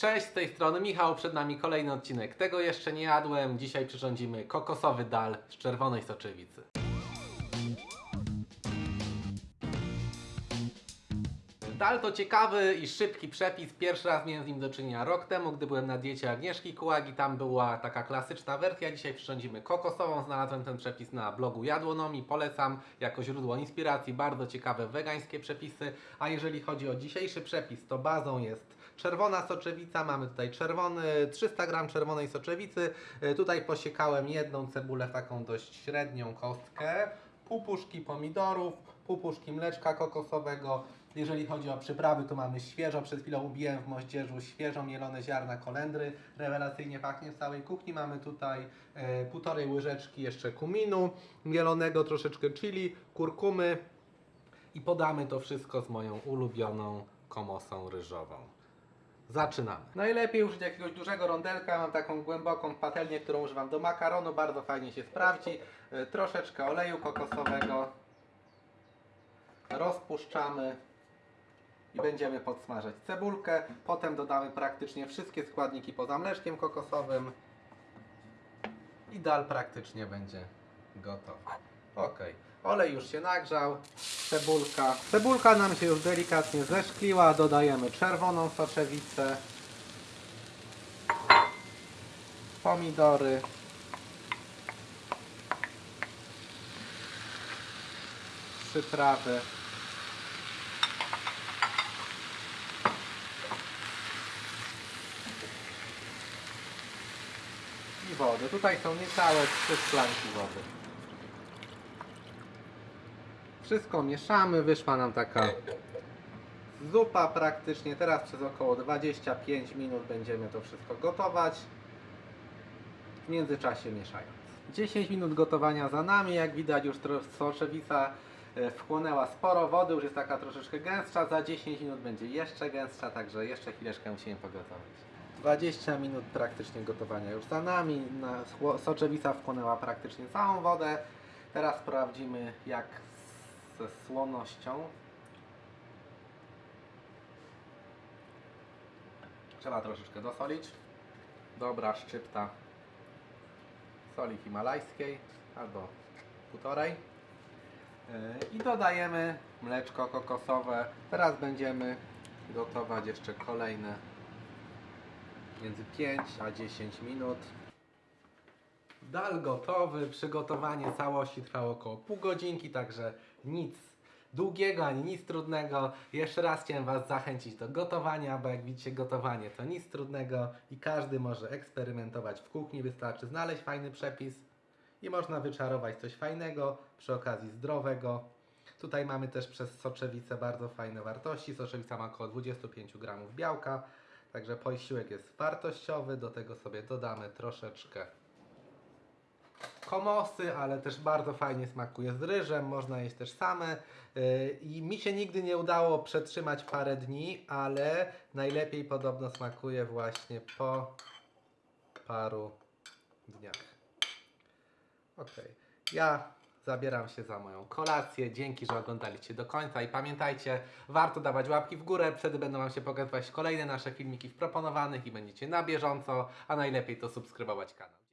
Cześć, z tej strony Michał, przed nami kolejny odcinek. Tego jeszcze nie jadłem. Dzisiaj przyrządzimy kokosowy dal z czerwonej soczewicy. Dal to ciekawy i szybki przepis. Pierwszy raz miałem z nim do czynienia rok temu, gdy byłem na diecie Agnieszki Kułagi. Tam była taka klasyczna wersja. Dzisiaj przyrządzimy kokosową. Znalazłem ten przepis na blogu Jadłonomii. Polecam jako źródło inspiracji. Bardzo ciekawe wegańskie przepisy. A jeżeli chodzi o dzisiejszy przepis, to bazą jest czerwona soczewica. Mamy tutaj czerwony, 300 gram czerwonej soczewicy. E, Tutaj posiekałem jedną cebulę, taką dość średnią kostkę. Pół puszki pomidorów, pół puszki mleczka kokosowego. Jeżeli chodzi o przyprawy, to mamy świeżo, przed chwilą ubiłem w moździerzu świeżo mielone ziarna kolendry. Rewelacyjnie pachnie w całej kuchni. Mamy tutaj e, półtorej łyżeczki jeszcze kuminu, mielonego troszeczkę chili, kurkumy i podamy to wszystko z moją ulubioną komosą ryżową. Zaczynamy. Najlepiej użyć jakiegoś dużego rondelka. Mam taką głęboką patelnię, którą używam do makaronu. Bardzo fajnie się sprawdzi. E, Troszeczkę oleju kokosowego. Rozpuszczamy i będziemy podsmażać cebulkę. Potem dodamy praktycznie wszystkie składniki poza mleczkiem kokosowym. I dal praktycznie będzie gotowy. Ok. Olej już się nagrzał. Cebulka. Cebulka nam się już delikatnie zeszkliła. Dodajemy czerwoną soczewicę. Pomidory. Przyprawy. I wodę. Tutaj są niecałe trzy szklanki wody. Wszystko mieszamy, wyszła nam taka zupa praktycznie. Teraz przez około 25 minut będziemy to wszystko gotować. W międzyczasie mieszając. 10 minut gotowania za nami, jak widać już soczewica e, wchłonęła sporo wody, już jest taka troszeczkę gęstsza, za 10 minut będzie jeszcze gęstsza, także jeszcze chwileczkę musimy pogotować. 20 minut praktycznie gotowania już za nami, soczewica wchłonęła praktycznie całą wodę. Teraz sprawdzimy jak ze słonością. Trzeba troszeczkę dosolić. Dobra szczypta soli himalajskiej albo półtorej. Yy, I dodajemy mleczko kokosowe. Teraz będziemy gotować jeszcze kolejne między 5 a 10 minut. Dal gotowy, przygotowanie całości trwało około pół godzinki, także nic długiego ani nic trudnego. Jeszcze raz chciałem Was zachęcić do gotowania, bo jak widzicie gotowanie to nic trudnego i każdy może eksperymentować w kuchni. Wystarczy znaleźć fajny przepis i można wyczarować coś fajnego, przy okazji zdrowego. Tutaj mamy też przez soczewicę bardzo fajne wartości. Soczewica ma około 25 gramów białka, także posiłek jest wartościowy. Do tego sobie dodamy troszeczkę komosy, ale też bardzo fajnie smakuje z ryżem, można jeść też same. Yy, I mi się nigdy nie udało przetrzymać parę dni, ale najlepiej podobno smakuje właśnie po paru dniach. Ok, ja zabieram się za moją kolację. Dzięki, że oglądaliście do końca i pamiętajcie, warto dawać łapki w górę, wtedy będą Wam się pokazywać kolejne nasze filmiki w proponowanych i będziecie na bieżąco, a najlepiej to subskrybować kanał.